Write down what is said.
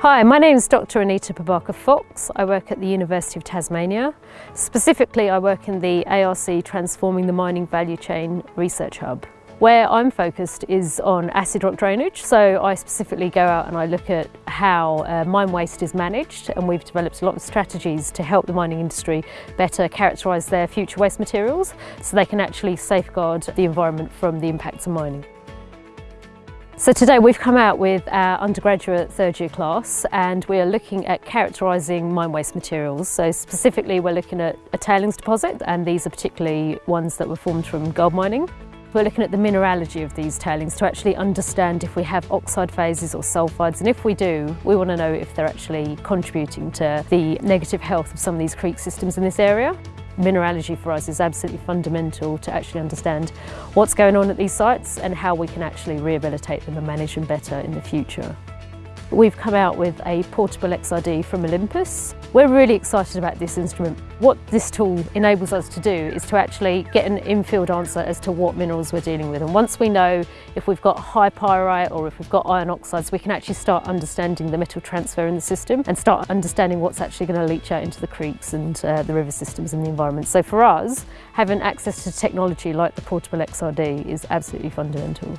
Hi, my name is Dr Anita Parbhakar-Fox. I work at the University of Tasmania. Specifically, I work in the ARC Transforming the Mining Value Chain Research Hub. Where I'm focused is on acid rock drainage, so I specifically go out and I look at how uh, mine waste is managed and we've developed a lot of strategies to help the mining industry better characterise their future waste materials so they can actually safeguard the environment from the impacts of mining. So today we've come out with our undergraduate third year class and we are looking at characterising mine waste materials. So specifically we're looking at a tailings deposit and these are particularly ones that were formed from gold mining. We're looking at the mineralogy of these tailings to actually understand if we have oxide phases or sulphides and if we do, we want to know if they're actually contributing to the negative health of some of these creek systems in this area. Mineralogy for us is absolutely fundamental to actually understand what's going on at these sites and how we can actually rehabilitate them and manage them better in the future. We've come out with a portable XRD from Olympus. We're really excited about this instrument. What this tool enables us to do is to actually get an in-field answer as to what minerals we're dealing with. And once we know if we've got high pyrite or if we've got iron oxides, we can actually start understanding the metal transfer in the system and start understanding what's actually going to leach out into the creeks and uh, the river systems and the environment. So for us, having access to technology like the portable XRD is absolutely fundamental.